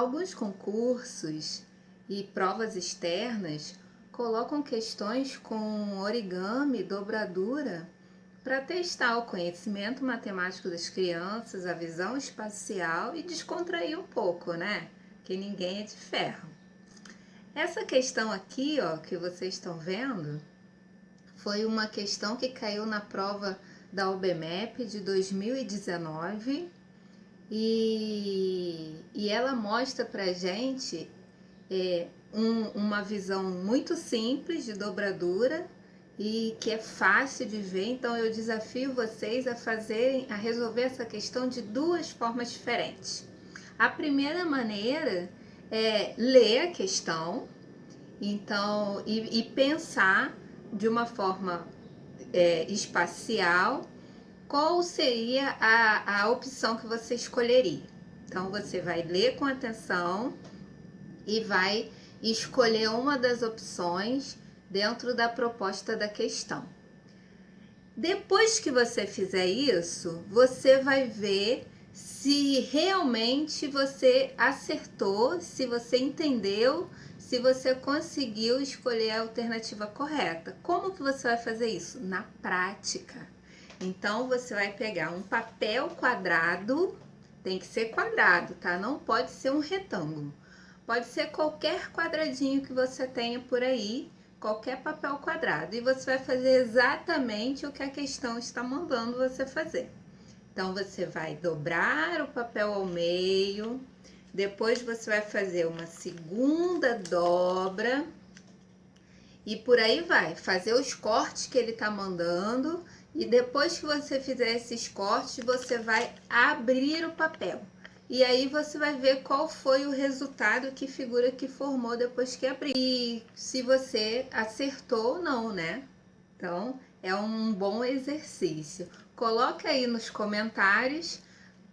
Alguns concursos e provas externas colocam questões com origami, dobradura, para testar o conhecimento matemático das crianças, a visão espacial e descontrair um pouco, né? Que ninguém é de ferro. Essa questão aqui, ó, que vocês estão vendo, foi uma questão que caiu na prova da UBMEP de 2019 e, e ela mostra pra gente é, um, uma visão muito simples de dobradura e que é fácil de ver, então eu desafio vocês a fazerem, a resolver essa questão de duas formas diferentes. A primeira maneira é ler a questão, então, e, e pensar de uma forma é, espacial qual seria a, a opção que você escolheria. Então, você vai ler com atenção e vai escolher uma das opções dentro da proposta da questão. Depois que você fizer isso, você vai ver se realmente você acertou, se você entendeu, se você conseguiu escolher a alternativa correta. Como que você vai fazer isso? Na prática. Então, você vai pegar um papel quadrado, tem que ser quadrado, tá? Não pode ser um retângulo. Pode ser qualquer quadradinho que você tenha por aí, qualquer papel quadrado. E você vai fazer exatamente o que a questão está mandando você fazer. Então, você vai dobrar o papel ao meio, depois você vai fazer uma segunda dobra e por aí vai, fazer os cortes que ele tá mandando e depois que você fizer esses cortes, você vai abrir o papel. E aí você vai ver qual foi o resultado, que figura que formou depois que abrir. E se você acertou ou não, né? Então, é um bom exercício. Coloca aí nos comentários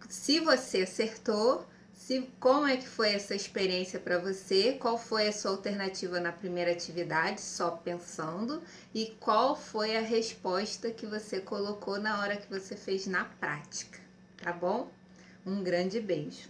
se você acertou se, como é que foi essa experiência para você, qual foi a sua alternativa na primeira atividade, só pensando, e qual foi a resposta que você colocou na hora que você fez na prática, tá bom? Um grande beijo!